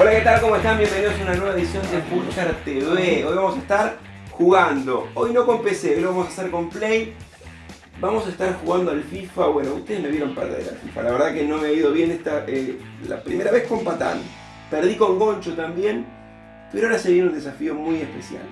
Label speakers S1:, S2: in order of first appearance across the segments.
S1: Hola, ¿qué tal? ¿Cómo están? Bienvenidos a una nueva edición de Pulsar TV. Hoy vamos a estar jugando. Hoy no con PC, hoy lo vamos a hacer con Play. Vamos a estar jugando al FIFA. Bueno, ustedes me vieron perder al FIFA. La verdad que no me ha ido bien esta, eh, la primera vez con Patán. Perdí con Goncho también. Pero ahora se viene un desafío muy especial.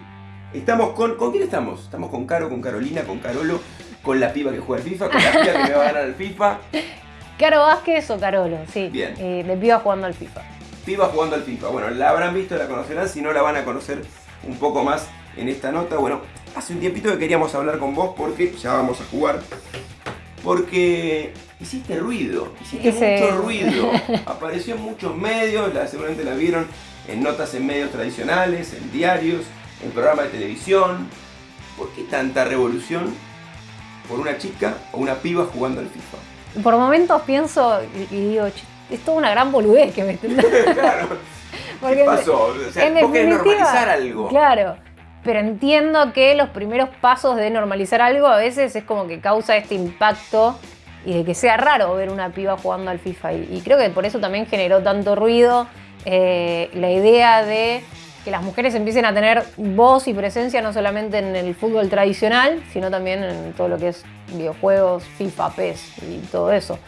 S1: Estamos con... ¿Con quién estamos? Estamos con Caro, con Carolina, con Carolo, con la piba que juega al FIFA, con la piba que me va a ganar al FIFA.
S2: ¿Caro Vázquez o Carolo? Sí.
S1: Bien.
S2: Eh, de piba jugando al FIFA.
S1: Piba jugando al FIFA. Bueno, la habrán visto, la conocerán, si no la van a conocer un poco más en esta nota. Bueno, hace un tiempito que queríamos hablar con vos porque ya vamos a jugar. Porque hiciste ruido, hiciste
S2: Hice-
S1: mucho ruido. Apareció en muchos medios, la, seguramente la vieron en notas en medios tradicionales, en diarios, en programas de televisión. ¿Por qué tanta revolución por una chica o una piba jugando al FIFA?
S2: Por momentos pienso y, digo, "Che, es toda una gran boludez que me
S1: claro,
S2: Porque
S1: ¿qué pasó? O sea,
S2: en
S1: vos querés
S2: definitiva,
S1: normalizar algo.
S2: Claro. Pero entiendo que los primeros pasos de normalizar algo a veces es como que causa este impacto y de que sea raro ver una piba jugando al FIFA. Y, y creo que por eso también generó tanto ruido eh, la idea de que las mujeres empiecen a tener voz y presencia no solamente en el fútbol tradicional, sino también en todo lo que es videojuegos, FIFA, PES y todo eso.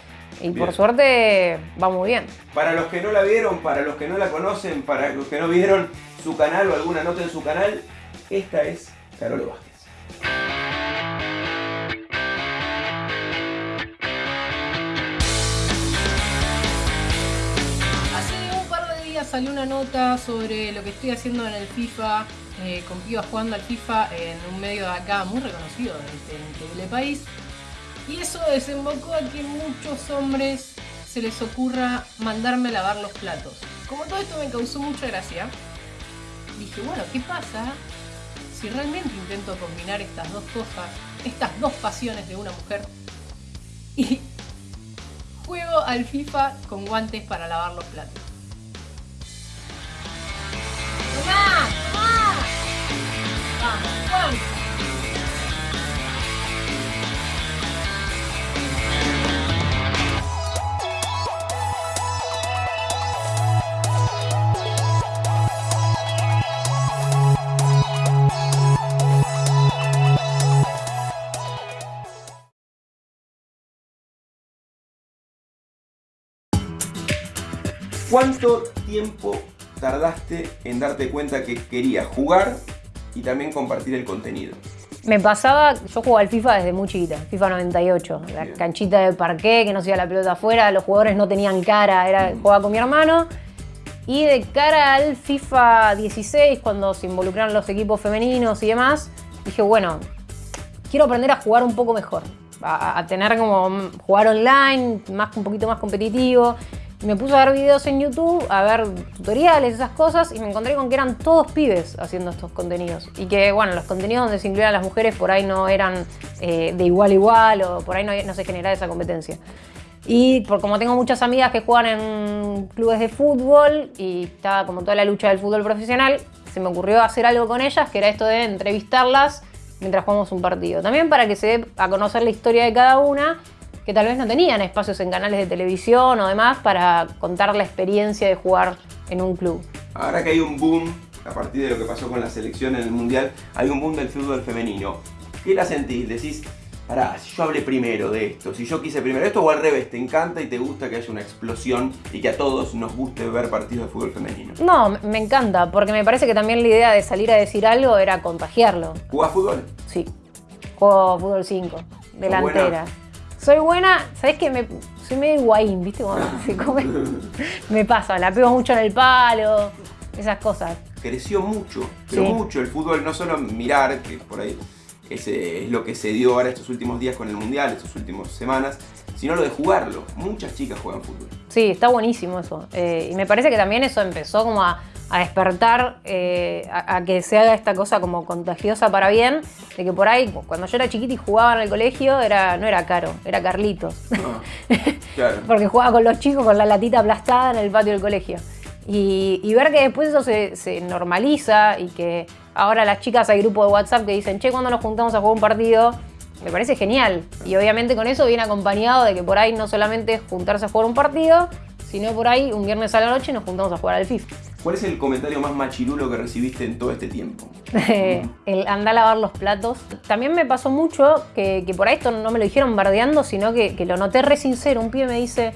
S2: Y
S1: Bien.
S2: por suerte va muy bien.
S1: Para los que no la vieron, para los que no la conocen, para los que no vieron su canal o alguna nota en su canal, esta es Carolo Vázquez.
S3: Hace un par de días salió una nota sobre lo que estoy haciendo en el FIFA, eh, con pibas jugando al FIFA en un medio de acá muy reconocido de este increíble país. Y eso desembocó a que muchos hombres se les ocurra mandarme a lavar los platos. Como todo esto me causó mucha gracia, dije, bueno, ¿qué pasa si realmente intento combinar estas dos cosas, estas dos pasiones de una mujer? Y Juego al FIFA con guantes para lavar los platos. ¡Tomá! ¡Tomá! Vamos.
S1: ¿Cuánto tiempo tardaste en darte cuenta que querías jugar y también compartir el contenido?
S2: Me pasaba, yo jugaba al FIFA desde muy chiquita, FIFA 98, la canchita de parqué, que no se iba la pelota afuera, los jugadores no tenían cara, era jugaba con mi hermano. Y de cara al FIFA 16, cuando se involucraron los equipos femeninos y demás, dije, bueno, quiero aprender a jugar un poco mejor, a, a tener como mm, jugar online, más, un poquito más competitivo. Me puse a ver videos en YouTube, a ver tutoriales, esas cosas, y me encontré con que eran todos pibes haciendo estos contenidos. Y que, bueno, los contenidos donde se incluían las mujeres por ahí no eran eh, de igual a igual, o por ahí no, no se generaba esa competencia. Y por como tengo muchas amigas que juegan en clubes de fútbol y estaba como toda la lucha del fútbol profesional, se me ocurrió hacer algo con ellas, que era esto de entrevistarlas mientras jugamos un partido. También para que se dé a conocer la historia de cada una, que tal vez no tenían espacios en canales de televisión o demás para contar la experiencia de jugar en un club.
S1: Ahora que hay un boom, a partir de lo que pasó con la selección en el Mundial, hay un boom del fútbol femenino. ¿Qué la sentís? Decís, pará, si yo hablé primero de esto, si yo quise primero esto o al revés, te encanta y te gusta que haya una explosión y que a todos nos guste ver partidos de fútbol femenino.
S2: No, me- encanta, porque me parece que también la idea de salir a decir algo era contagiarlo.
S1: ¿Jugás fútbol?
S2: Sí, juego fútbol 5, delantera. Soy buena, ¿sabes qué? Me, soy medio guaín, ¿viste? Cuando se come. Me pasa, la pego mucho en el palo, esas cosas.
S1: creció mucho, pero
S2: Sí.
S1: mucho el fútbol, no solo mirar, que por ahí ese es lo que se dio ahora estos últimos días con el Mundial, estas últimas semanas, sino lo de jugarlo. Muchas chicas juegan fútbol.
S2: Sí, está buenísimo eso. Eh, y me parece que también eso empezó como a, a despertar, eh, a, a que se haga esta cosa como contagiosa para bien, de que por ahí, cuando yo era chiquita y jugaba en el colegio, era, no era caro, era Carlitos.
S1: Ah, claro.
S2: Porque jugaba con los chicos con la latita aplastada en el patio del colegio. Y, y ver que después eso se, se normaliza y que ahora las chicas hay grupos de WhatsApp que dicen, che, cuando nos juntamos a jugar un partido? Me parece genial. Y obviamente con eso viene acompañado de que por ahí no solamente es juntarse a jugar un partido, sino por ahí un viernes a la noche nos juntamos a jugar al FIFA.
S1: ¿Cuál es el comentario más machirulo que recibiste en todo este tiempo?
S2: el andar a lavar los platos. También me pasó mucho que, que por ahí esto no me lo dijeron bardeando, sino que, que lo noté re sincero. Un pibe me dice,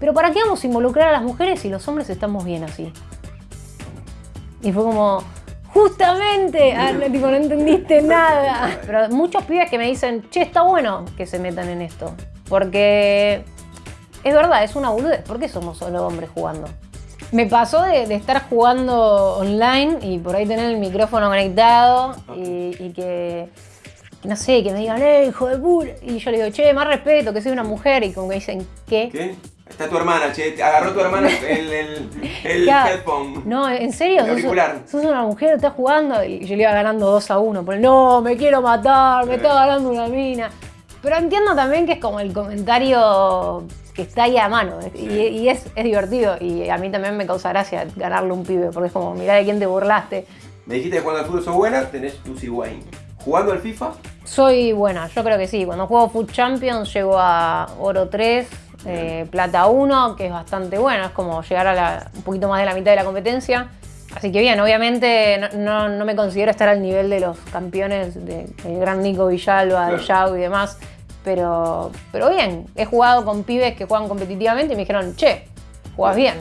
S2: pero ¿para qué vamos a involucrar a las mujeres si los hombres estamos bien así? Y fue como, justamente, ah, no, tipo, no entendiste nada. Pero muchos pibes que me dicen, che, está bueno que se metan en esto. Porque es verdad, es una boludez. ¿Por qué somos solo hombres jugando? Me pasó de, de estar jugando online y por ahí tener el micrófono conectado y, y que, no sé, que me digan, eh, hijo de puta. Y yo le digo, che, más respeto, que soy una mujer. Y como que dicen, ¿qué?
S1: ¿Qué? Está tu hermana, che, agarró tu hermana el, el, el
S2: Claro.
S1: headphone.
S2: No, en serio,
S1: El
S2: sos,
S1: auricular.
S2: sos una mujer, estás jugando y yo le iba ganando 2 a 1. Por no, me quiero matar, me está ganando una mina. Pero entiendo también que es como el comentario que está ahí a mano y, y es, es divertido. Y a mí también me causa gracia ganarle un pibe porque es como, mirá de quién te burlaste.
S1: Me dijiste que cuando al fútbol sos buena, tenés Lucy Wayne. ¿Jugando al FIFA?
S2: Soy buena, yo creo que sí. Cuando juego Food Champions llego a oro 3, eh, plata 1, que es bastante bueno. Es como llegar a la- un poquito más de la mitad de la competencia. Así que bien, obviamente no, no- no me considero estar al nivel de los campeones de- del gran Nico Villalba, de. Yao y demás. Pero, pero bien, he jugado con pibes que juegan competitivamente y me dijeron, che, jugás bien.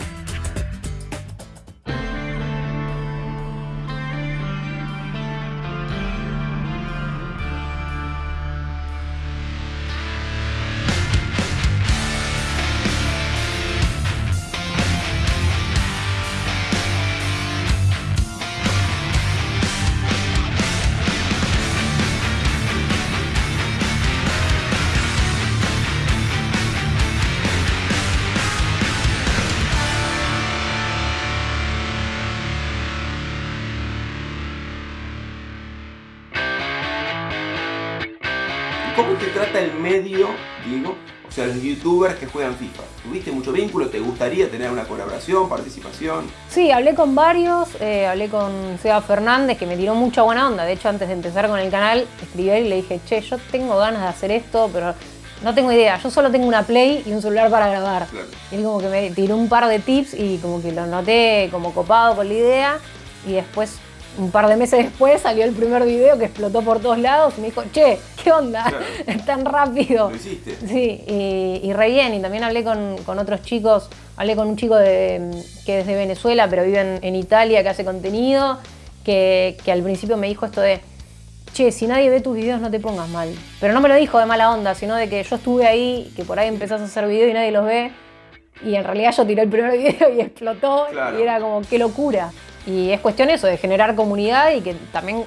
S1: Los youtubers que juegan FIFA. ¿Tuviste mucho vínculo? ¿Te gustaría tener una colaboración, participación?
S2: Sí, hablé con varios, eh, hablé con Seba Fernández que me tiró mucha buena onda. De hecho, antes de empezar con el canal, escribí a y le dije, che, yo tengo ganas de hacer esto, pero no tengo idea. Yo solo tengo una Play y un celular para grabar.
S1: Claro.
S2: Y él como que me tiró un par de tips y como que lo noté como copado con la idea. Y después, un par de meses después, salió el primer video que explotó por todos lados y me dijo, che, ¿qué onda?
S1: Claro.
S2: Tan rápido.
S1: ¿Lo hiciste?
S2: Sí, y, y re bien. Y también hablé con, con otros chicos. Hablé con un chico de- que es de Venezuela, pero vive en, en Italia, que hace contenido, que, que al principio me dijo esto de, che, si nadie ve tus videos no te pongas mal. Pero no me lo dijo de mala onda, sino de que yo estuve ahí, que por ahí empezás a hacer videos y nadie los ve. Y en realidad yo tiré el primer video y explotó.
S1: Claro.
S2: Y era como, qué locura. Y es cuestión eso, de generar comunidad y que también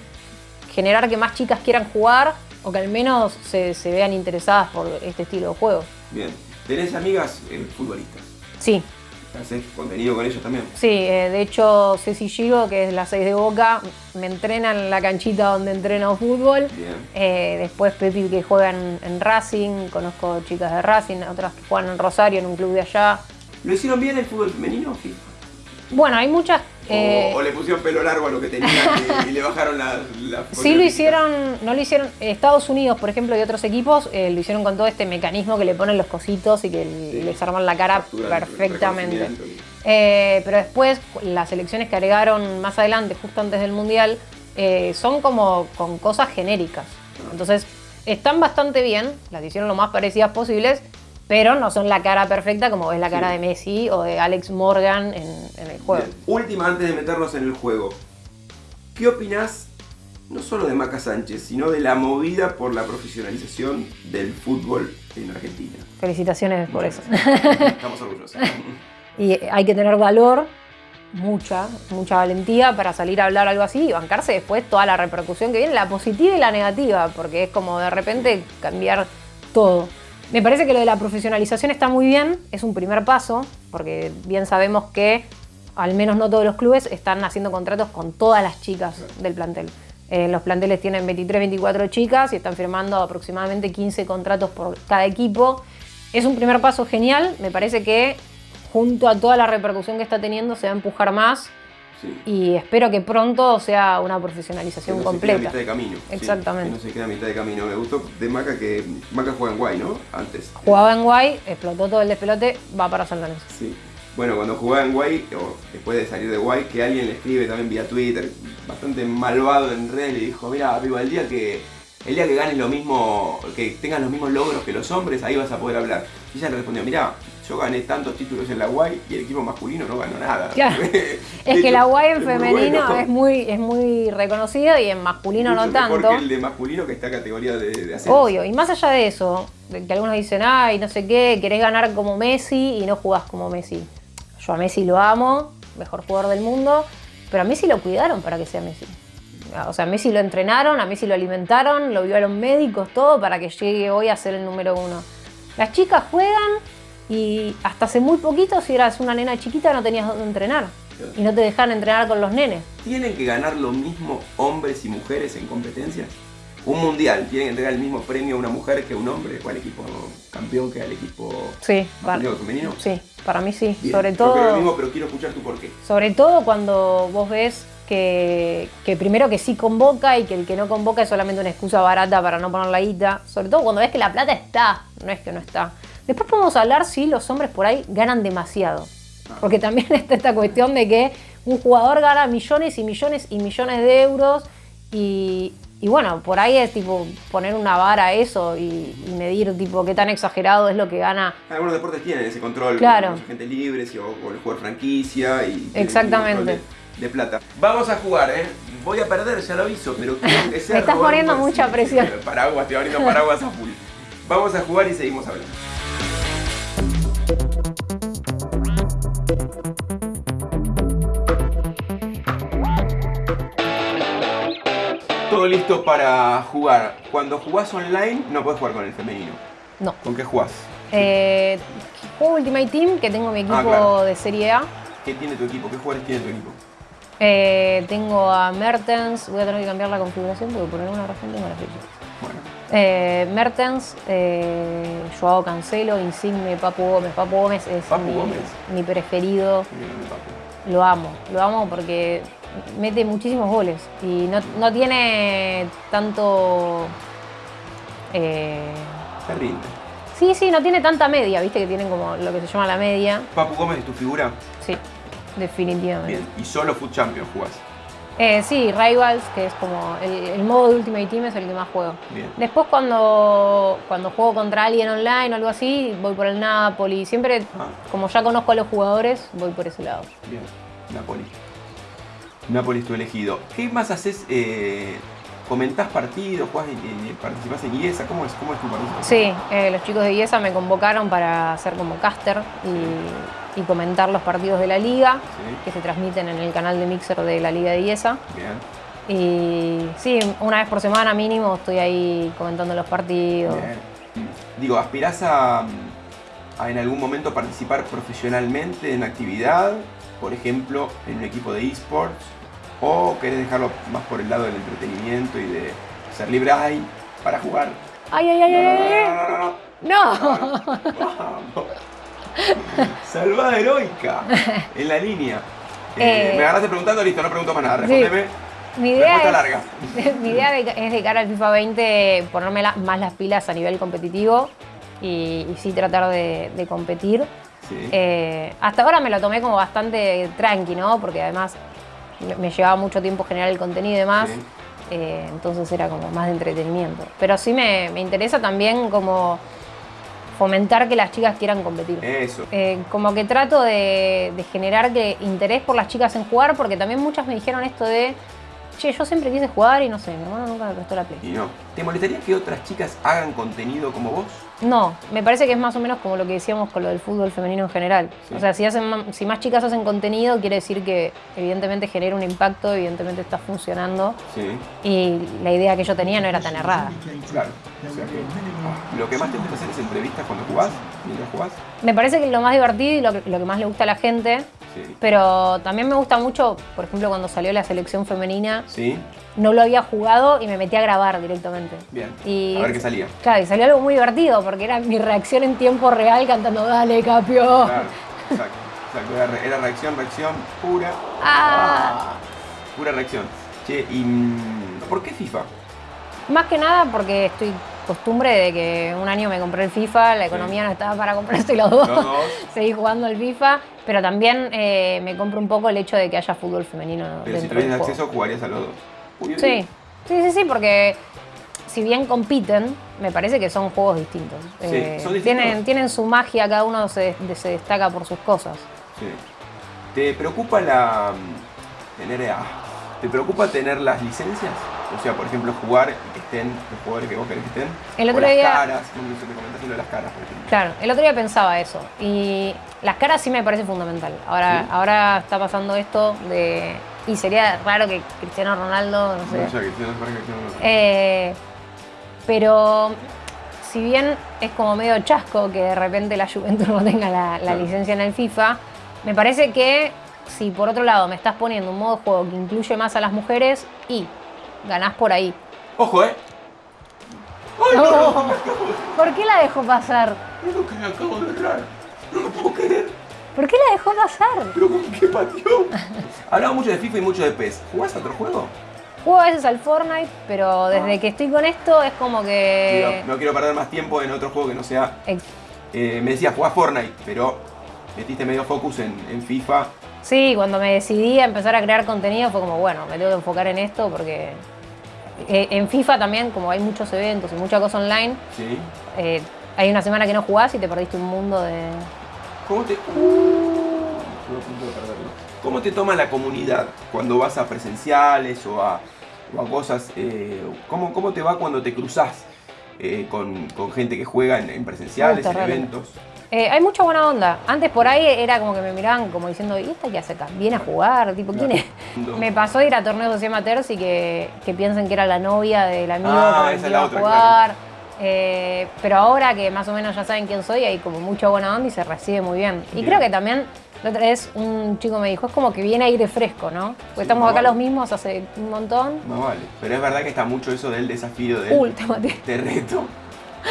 S2: generar que más chicas quieran jugar o que al menos se, se vean interesadas por este estilo de juego.
S1: Bien. ¿Tenés amigas eh, futbolistas?
S2: Sí,
S1: ¿Haces contenido con ellos también?
S2: sí, eh, de hecho Ceci Giro, que es la 6 de Boca, me entrena en la canchita donde entreno fútbol.
S1: Bien.
S2: Eh, después Pepi que juega en, en Racing, conozco chicas de Racing, otras que juegan en Rosario, en un club de allá.
S1: ¿Lo hicieron bien el fútbol femenino FIFA?
S2: Bueno, hay muchas...
S1: O-
S2: eh,
S1: o, le pusieron pelo largo a lo que tenían y, y le bajaron la, la
S2: Sí lo hicieron, no lo hicieron, Estados Unidos, por ejemplo, y otros equipos, eh, lo hicieron con todo este mecanismo que le ponen los cositos y que
S1: Sí.
S2: les arman la cara perfectamente. Eh, pero después, las elecciones que agregaron más adelante, justo antes del Mundial, son como con cosas genéricas. Entonces, están bastante bien, las hicieron lo más parecidas posibles, pero no son la cara perfecta como es la cara
S1: Sí.
S2: de Messi o de Alex Morgan en, en el juego.
S1: Bien. Última antes de meternos en el juego. ¿Qué opinás no solo de Maca Sánchez, sino de la movida por la profesionalización del fútbol en Argentina?
S2: Felicitaciones por eso.
S1: Estamos orgullosos.
S2: Y hay que tener valor, mucha, mucha valentía para salir a hablar algo así y bancarse después toda la repercusión que viene, la positiva y la negativa, porque es como de repente cambiar todo. Me parece que lo de la profesionalización está muy bien, es un primer paso, porque bien sabemos que al menos no todos los clubes están haciendo contratos con todas las chicas del plantel. Eh, los planteles tienen 23, 24 chicas y están firmando aproximadamente 15 contratos por cada equipo. Es un primer paso genial, me parece que junto a toda la repercusión que está teniendo se va a empujar más
S1: Sí.
S2: y espero que pronto sea una
S1: Que
S2: profesionalización
S1: no se quede a
S2: completa.
S1: mitad de camino. sí,
S2: Exactamente.
S1: que no se queda a mitad de camino. Me gustó de Maca que Maca juega en Guay, ¿no? Antes.
S2: Jugaba en Guay, explotó todo el despelote, va para San Lorenzo.
S1: Sí. Bueno, cuando jugaba en Guay, o después de salir de Guay, que alguien le escribe también vía Twitter, bastante malvado en redes, le dijo, mira, viva el día que el día que ganes lo mismo, que tengas los mismos logros que los hombres, ahí vas a poder hablar. Y ella le respondió, mira, yo gané tantos títulos en la Guay y el equipo masculino no ganó nada.
S2: Claro. es que la Guay en femenino es, muy, es muy reconocido y en masculino no tanto.
S1: Porque el de masculino que está categoría de, de ascenso.
S2: Obvio, y más allá de eso, que algunos dicen, ay, no sé qué, querés ganar como Messi y no jugás como Messi. Yo a Messi lo amo, mejor jugador del mundo, pero a Messi lo cuidaron para que sea Messi. O sea, a Messi lo entrenaron, a Messi lo alimentaron, lo vio a los médicos, todo para que llegue hoy a ser el número uno. Las chicas juegan y hasta hace muy poquito, si eras una nena chiquita, no tenías dónde entrenar. Y no te dejaban entrenar con los nenes.
S1: ¿Tienen que ganar lo mismo hombres y mujeres en competencias? Un mundial, ¿tienen que entregar el mismo premio a una mujer que a un hombre? ¿O al equipo campeón que al equipo
S2: sí,
S1: femenino?
S2: Sí, para mí sí. Sobre todo.
S1: lo mismo, pero quiero escuchar tu porqué.
S2: Sobre todo cuando vos ves que, primero que sí convoca y que el que no convoca es solamente una excusa barata para no poner la guita. Sobre todo cuando ves que la plata está, no es que no está. Después podemos hablar si los hombres por ahí ganan demasiado. Porque también está esta cuestión de que un jugador gana millones y millones y millones de euros y, bueno, por ahí es tipo poner una vara a eso y, medir tipo qué tan exagerado es lo que gana.
S1: Algunos deportes tienen ese control,
S2: claro.
S1: con gente libre, o, el jugador franquicia y
S2: Exactamente
S1: de plata. Vamos a jugar, ¿eh? Voy a perder, ya lo aviso, pero quiero que sea
S2: Me estás poniendo mucha presión.
S1: Paraguas, estoy abriendo paraguas a full. Vamos a jugar y seguimos hablando. Todo listo para jugar. Cuando jugás online no puedes jugar con el femenino.
S2: No.
S1: ¿Con qué jugás?
S2: Eh, juego Ultimate Team, que tengo mi ah, equipo de Serie A.
S1: ¿Qué tiene tu equipo? ¿Qué jugadores tiene tu equipo?
S2: Eh, tengo a Mertens, voy a tener que cambiar la configuración porque por alguna razón tengo las fichas. Bueno. Eh, Mertens, eh, Joao Cancelo, Insigne, Papu Gómez. Papu Gómez es mi, preferido. Lo amo, lo amo porque mete muchísimos goles y no, tiene tanto...
S1: Eh, Se rinde.
S2: Sí, sí, no tiene tanta media, viste que tienen como lo que se llama la media.
S1: ¿Papu Gómez es tu figura?
S2: Sí. Definitivamente.
S1: Bien, ¿y solo Foot Champions jugás?
S2: Eh, sí, Rivals, que es como el, modo de Ultimate Team es el que más juego. Bien. Después cuando, cuando juego contra alguien online o algo así, voy por el Napoli. Siempre, ah. como ya conozco a los jugadores, voy por ese lado.
S1: Bien, Napoli. Napoli es tu elegido. ¿Qué más haces? Eh, ¿Comentás partidos? Jugás, ¿Participás en IESA? ¿Cómo es, cómo es tu partido?
S2: Sí, eh, los chicos de IESA me convocaron para ser como caster y y comentar los partidos de la liga, que se transmiten en el canal de Mixer de la Liga de IESA. Bien. Y sí, una vez por semana mínimo estoy ahí comentando los partidos. Bien.
S1: Digo, ¿aspirás a, en algún momento participar profesionalmente en actividad? Por ejemplo, en un equipo de esports. ¿O querés dejarlo más por el lado del entretenimiento y de ser libre ahí para jugar?
S2: ¡Ay, ay, ay! ay, no,
S1: no, Salvada heroica en la línea. Eh, me agarraste preguntando, listo, no pregunto más nada. Respóndeme.
S2: Mi idea, es, larga. mi idea es de cara al FIFA 20 ponerme más las pilas a nivel competitivo y, sí tratar de, competir. Eh, hasta ahora me lo tomé como bastante tranqui, ¿no? Porque además me llevaba mucho tiempo generar el contenido y demás. Eh, entonces era como más de entretenimiento. Pero sí me, me interesa también como fomentar que las chicas quieran competir.
S1: Eso.
S2: Eh, como que trato de, de, generar que interés por las chicas en jugar, porque también muchas me dijeron esto de, che, yo siempre quise jugar y no sé, mi hermano nunca me prestó la play.
S1: Y no. ¿Te molestaría que otras chicas hagan contenido como vos?
S2: No, me parece que es más o menos como lo que decíamos con lo del fútbol femenino en general. O sea, si, hacen, si más chicas hacen contenido, quiere decir que evidentemente genera un impacto, evidentemente está funcionando. Sí. Y la idea que yo tenía no era tan errada.
S1: Claro. O sea que, ah, ¿Lo que más te gusta hacer es entrevistas cuando jugás? Mientras jugás?
S2: Me parece que lo más divertido y lo que, lo que más le gusta a la gente pero también me gusta mucho, por ejemplo, cuando salió la selección femenina. Sí. No lo había jugado y me metí a grabar directamente.
S1: Bien. a ver qué salía.
S2: Claro, y salió algo muy divertido porque era mi reacción en tiempo real cantando Dale, Capio. Claro,
S1: exacto. Era, reacción, reacción pura.
S2: Ah.
S1: Pura reacción. Che, ¿y mm, por qué FIFA?
S2: Más que nada porque estoy costumbre de que un año me compré el FIFA, la economía no estaba para comprarse los dos.
S1: Los dos.
S2: Seguí jugando al FIFA, pero también eh, me compro un poco el hecho de que haya fútbol femenino
S1: Pero si tuvieras acceso, jugarías a los dos.
S2: Sí, sí, sí, sí, porque si bien compiten, me parece que son juegos distintos.
S1: Sí,
S2: Eh,
S1: son distintos.
S2: Tienen, tienen su magia, cada uno se, se destaca por sus cosas.
S1: Sí. ¿Te preocupa la. mm, tener. ah, ¿Te preocupa tener las licencias? O sea, por ejemplo, jugar y que estén los jugadores que vos querés que estén.
S2: El
S1: o
S2: otro
S1: las
S2: día-
S1: caras, me comentaste lo de las caras, por ejemplo.
S2: Claro, el otro día pensaba eso. Y las caras sí me parece fundamental. Ahora,
S1: ¿Sí?
S2: ahora está pasando esto de. Y sería raro que Cristiano Ronaldo, no sé.
S1: No, ya que tienes para que no-
S2: Eh, pero si bien es como medio chasco que de repente la Juventus no tenga la, licencia en el FIFA, me parece que si por otro lado me estás poniendo un modo de juego que incluye más a las mujeres y ganás por ahí.
S1: ¡Ojo, eh! ¡Ay, no,
S2: ¿Por qué la dejó pasar?
S1: Es lo que me acabo de errar. No lo puedo creer.
S2: ¿Por qué la dejó pasar?
S1: Pero con qué pateó. Hablaba mucho de FIFA y mucho de PES. ¿Jugás a otro juego?
S2: Juego a veces al Fortnite, pero desde que estoy con esto es como que...
S1: No quiero perder más tiempo en otro juego que no sea.
S2: Ex-
S1: eh, me decías jugás Fortnite, pero metiste medio focus en, en FIFA.
S2: Sí, cuando me decidí a empezar a crear contenido fue como, bueno, me tengo que enfocar en esto porque eh, en FIFA también, como hay muchos eventos y mucha cosa online,
S1: ¿Sí?
S2: eh, hay una semana que no jugás y te perdiste un mundo de...
S1: ¿Cómo te. Uh, de. ¿Cómo te toma la comunidad cuando vas a presenciales o a, o a cosas? eh, ¿cómo, ¿Cómo te va cuando te cruzás eh, con, con gente que juega en, en presenciales, en eventos?
S2: Eh, hay mucha buena onda. Antes por ahí era como que me miraban como diciendo, ¿y esta qué hace acá? ¿Viene a jugar? Tipo, ¿quién es?
S1: No.
S2: Me pasó ir a torneos así amateurs y que, que piensen que era la novia del amigo
S1: Ah,
S2: con el que iba a
S1: otra,
S2: jugar. Eh, pero ahora que más o menos ya saben quién soy, hay como mucha buena onda y se recibe muy bien. Y
S1: Bien.
S2: creo que también, la otra vez un chico me dijo, es como que viene aire fresco, ¿no? Porque estamos acá
S1: vale.
S2: los mismos hace un montón.
S1: Más vale. Pero es verdad que está mucho eso del desafío del
S2: Uy, te
S1: reto.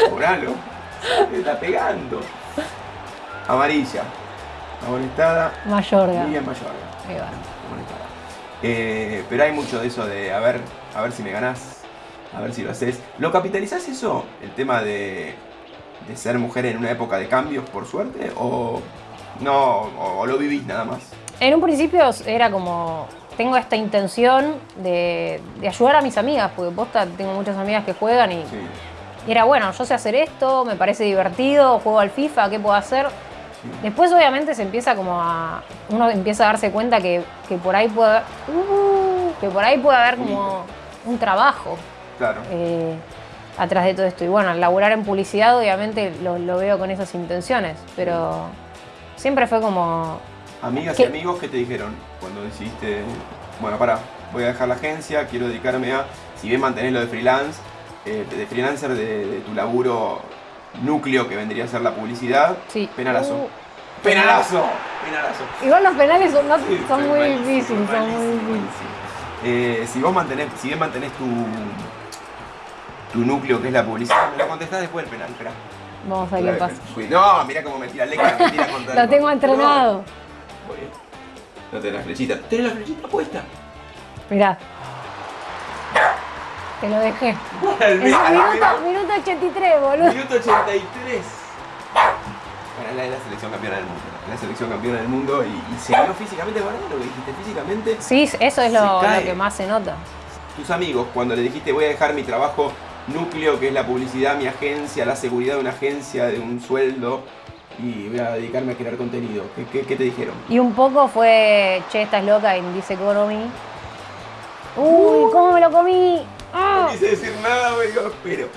S1: Cobralo. Te está pegando. Amarilla. Amonestada.
S2: Mayorga.
S1: Miriam Mayorga.
S2: Ahí va.
S1: Eh, pero hay mucho de eso de a ver, a ver si me ganás, a ver si lo haces. ¿Lo capitalizás eso? El tema de, de ser mujer en una época de cambios, por suerte, o no, o, o lo vivís nada más.
S2: En un principio era como, tengo esta intención de, de ayudar a mis amigas, porque posta tengo muchas amigas que juegan y,
S1: Sí.
S2: y era bueno, yo sé hacer esto, me parece divertido, juego al FIFA, ¿qué puedo hacer? Después obviamente se empieza como a, uno empieza a darse cuenta que, que por ahí puede, uh, que por ahí puede haber como un trabajo
S1: Claro.
S2: eh, atrás de todo esto. Y bueno, al laburar en publicidad obviamente lo, lo veo con esas intenciones, pero siempre fue como,
S1: Amigas y amigos, ¿qué te dijeron cuando decidiste, bueno, para, voy a dejar la agencia, quiero dedicarme a, si bien mantenés lo de freelance, eh, de freelancer de, de tu laburo núcleo que vendría a ser la publicidad,
S2: sí.
S1: penalazo.
S2: Uh,
S1: penalazo, penalazo.
S2: Igual los penales son, no-
S1: Sí,
S2: son
S1: fue
S2: muy difíciles, son muy difíciles.
S1: Eh, si vos mantenés, si bien mantenés tu, tu núcleo que es la publicidad, me lo contestás después del penal, espera.
S2: Vamos a ver qué pasa.
S1: No, mira cómo me tira Leca, me tira contra
S2: Lo tengo entrenado.
S1: No. Voy. No tenés la flechita. ¿Tenés la flechita puesta?
S2: Mirá. Te lo dejé. Es minuto,
S1: minuto,
S2: minuto 83, boludo.
S1: minuto 83. Para la de la selección campeona del mundo. La selección campeona del mundo y, y se vio físicamente, ¿verdad? Lo que dijiste físicamente.
S2: Sí, eso es lo que más se nota.
S1: Tus amigos, cuando le dijiste voy a dejar mi trabajo núcleo, que es la publicidad, mi agencia, la seguridad de una agencia, de un sueldo, y voy a dedicarme a crear contenido, ¿qué, qué, qué te dijeron?
S2: Y un poco fue, che, estás loca en This Economy. Uy, ¿cómo me lo comí? ¡Ah!
S1: No quise decir nada, me digo, pero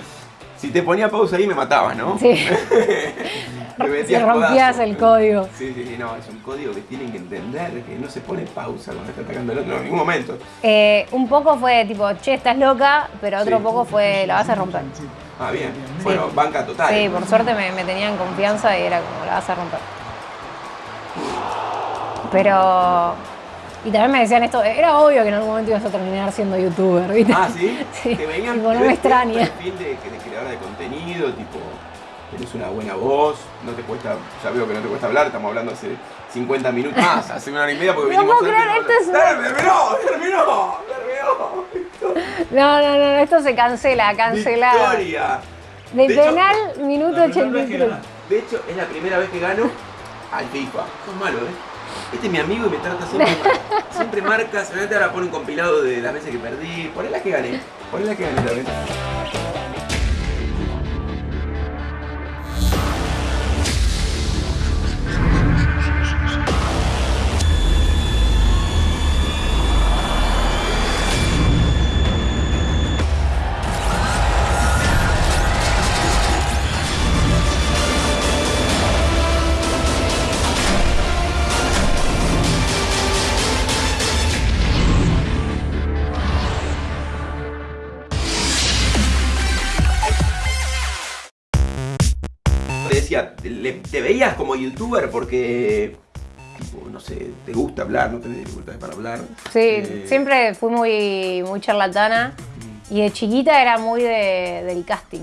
S1: si te ponía pausa ahí me matabas, ¿no?
S2: Sí,
S1: metías
S2: rompías
S1: codazo.
S2: el código.
S1: Sí, sí, sí, no, es un código que tienen que entender, que no se pone pausa cuando está atacando al otro en ningún momento.
S2: Eh, un poco fue tipo, che, estás loca, pero otro
S1: Sí.
S2: poco fue, la vas a romper.
S1: Ah, bien. Bueno, banca total.
S2: Sí, por suerte me, me tenían confianza y era como, la vas a romper. Pero... Y también me decían esto, era obvio que en algún momento ibas a terminar siendo youtuber, ¿viste?
S1: Ah, ¿sí?
S2: Sí,
S1: Te venían
S2: tipo, no me extraña.
S1: perfil de, de creadora de contenido, tipo, tienes una buena voz, no te cuesta, ya veo que no te cuesta hablar, estamos hablando hace 50 minutos más, hace una hora y media porque
S2: No
S1: vinimos
S2: puedo creer,
S1: no-
S2: esto es una-
S1: ¡Dale, terminó! ¡Terminó! ¡Terminó!
S2: No, no, no, esto se cancela, cancelado.
S1: ¡Victoria!
S2: De,
S1: De hecho,
S2: penal, minuto
S4: vez que
S2: 83.
S4: ganás.
S1: De hecho, es la primera vez que gano al FIFA. Sos malo, ¿eh? Este es mi amigo y me trata siempre. Siempre marca, seguramente ahora pone un compilado de las veces que perdí. Poné las que gané. Poné las que gané también. Como youtuber porque, tipo, no sé, te gusta hablar, no tenés dificultades para hablar.
S2: Sí,
S1: Eh,
S2: siempre fui muy, muy charlatana y de chiquita era muy de- del casting.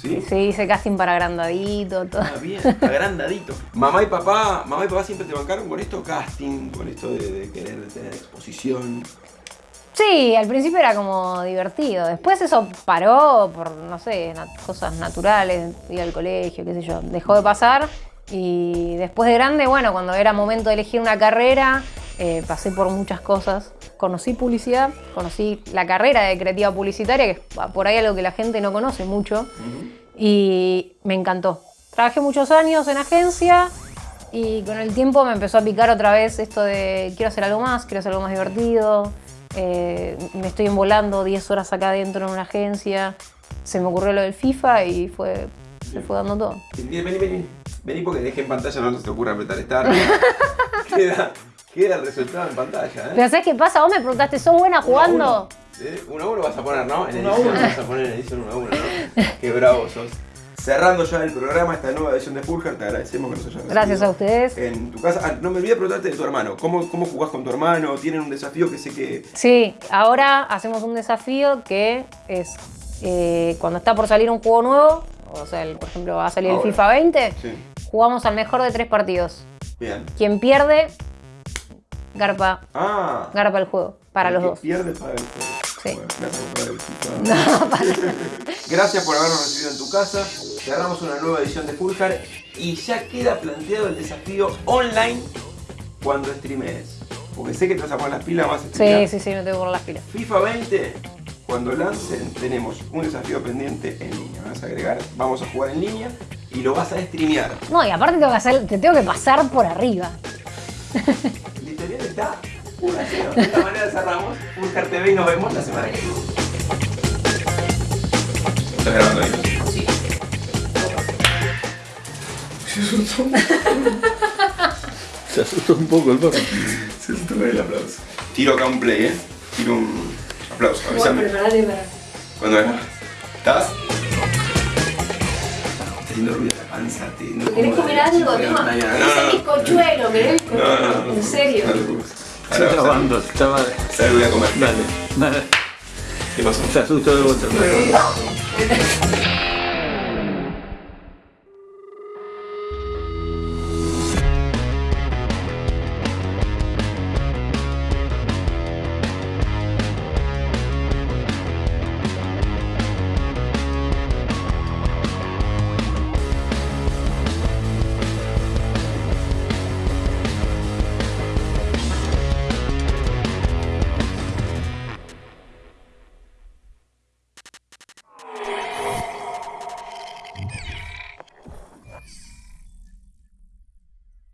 S1: ¿Sí?
S2: Sí, hice casting para agrandadito, todo.
S1: Ah, bien, agrandadito. Mamá y papá, mamá y papá siempre te bancaron con esto casting, con esto de, de querer tener exposición.
S2: Sí, al principio era como divertido. Después eso paró por, no sé, cosas naturales, ir al colegio, qué sé yo. Dejó de pasar. Y después de grande, bueno, cuando era momento de elegir una carrera, eh, pasé por muchas cosas. Conocí publicidad, conocí la carrera de creativa publicitaria, que es por ahí algo que la gente no conoce mucho. Y me encantó. Trabajé muchos años en agencia y con el tiempo me empezó a picar otra vez esto de quiero hacer algo más, quiero hacer algo más divertido. eh, me estoy envolando 10 horas acá adentro en una agencia. Se me ocurrió lo del FIFA y fue, se fue dando todo.
S1: Vení, vení. Vení porque dejé en pantalla, no se te ocurra apretar estar. queda, queda el resultado en pantalla, ¿eh?
S2: Pero ¿sabes qué pasa? Vos me preguntaste, ¿sos buena jugando?
S1: ¿Eh? Uno a uno vas a poner, ¿no? En edición
S4: uno.
S1: vas a poner en edición uno a uno, ¿no? Qué bravo sos. Cerrando ya el programa, esta nueva edición de Fulgar, te agradecemos que nos hayas
S2: Gracias a ustedes.
S1: En tu casa. Ah, no me olvidé de preguntarte de tu hermano. ¿Cómo, ¿Cómo jugás con tu hermano? ¿Tienen un desafío que sé que.
S2: Sí, ahora hacemos un desafío que es eh, cuando está por salir un juego nuevo, o sea, el- por ejemplo, va a salir
S1: Ahora.
S2: el FIFA 20,
S1: Sí.
S2: Jugamos al mejor de tres partidos.
S1: Bien.
S2: Quien pierde, garpa,
S1: Ah.
S2: garpa el juego, para
S1: el
S2: los
S1: que
S2: dos.
S1: Pierde paga el juego.
S2: Sí.
S1: Bueno, gracias por FIFA. Gracias por habernos recibido en tu casa. Cerramos una nueva edición de Fulgar y ya queda planteado el desafío online cuando streames. Porque sé que te vas a poner las pilas más
S2: Sí, sí, sí, me tengo por las pilas.
S1: FIFA 20, cuando lancen, tenemos un desafío pendiente en línea. Vas a agregar, vamos a jugar en línea y lo vas a streamear.
S2: No, y aparte tengo que hacer, te tengo que pasar por arriba.
S1: El historial está 1 a 0. De esta manera cerramos. Fulgar TV y nos vemos la semana que viene. ¿Estás grabando ahí?
S3: Sí.
S4: Se asustó un poco el perro.
S1: Se asustó con el aplauso. Tiro acá un play, ¿eh? Tiro un aplauso. Avísame.
S3: preparate para.
S1: Cuando venga. ¿Estás? Está haciendo ruido la panza. Te, no
S3: ¿Querés comer algo?
S1: No, no, no.
S3: bizcochuelo, ¿querés?
S1: No, no, no.
S3: En serio.
S1: No Ahora, sal-
S4: grabando, estaba.
S1: Sal, voy a comer.
S4: Dale, dale.
S1: ¿Qué pasó?
S4: Se asustó de vuelta.